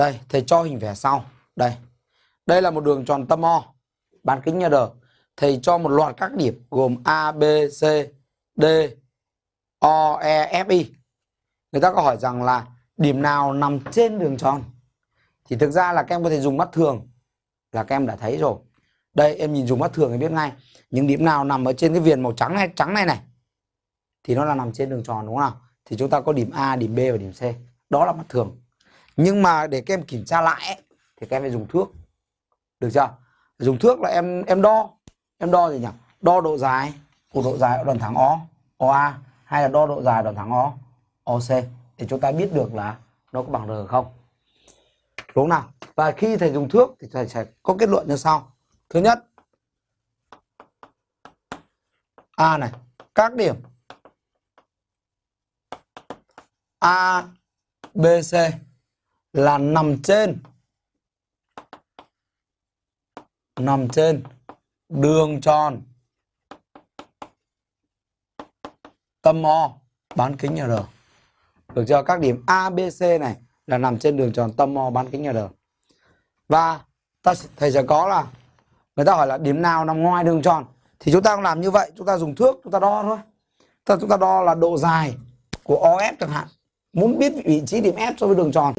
Đây, thầy cho hình vẽ sau. Đây. Đây là một đường tròn tâm O, bán kính nhà R. Thầy cho một loạt các điểm gồm A, B, C, D, O, E, F, I. Người ta có hỏi rằng là điểm nào nằm trên đường tròn? Thì thực ra là các em có thể dùng mắt thường là các em đã thấy rồi. Đây em nhìn dùng mắt thường thì biết ngay. Những điểm nào nằm ở trên cái viền màu trắng này trắng này này thì nó là nằm trên đường tròn đúng không nào? Thì chúng ta có điểm A, điểm B và điểm C. Đó là mắt thường. Nhưng mà để các em kiểm tra lại ấy, thì các em phải dùng thước. Được chưa? Dùng thước là em em đo. Em đo gì nhỉ? Đo độ dài của độ dài ở đoạn thẳng O, OA hay là đo độ dài đoạn thẳng O, OC để chúng ta biết được là nó có bằng R không. Đúng nào? Và khi thầy dùng thước thì thầy sẽ có kết luận như sau. Thứ nhất, A này, các điểm A, B, C là nằm trên nằm trên đường tròn tâm O bán kính nhà R. Được chưa? Các điểm A, B, C này là nằm trên đường tròn tâm O bán kính nhà R. Và ta thầy sẽ có là người ta hỏi là điểm nào nằm ngoài đường tròn thì chúng ta cũng làm như vậy, chúng ta dùng thước chúng ta đo thôi. Ta chúng ta đo là độ dài của OF chẳng hạn. Muốn biết vị trí điểm F so với đường tròn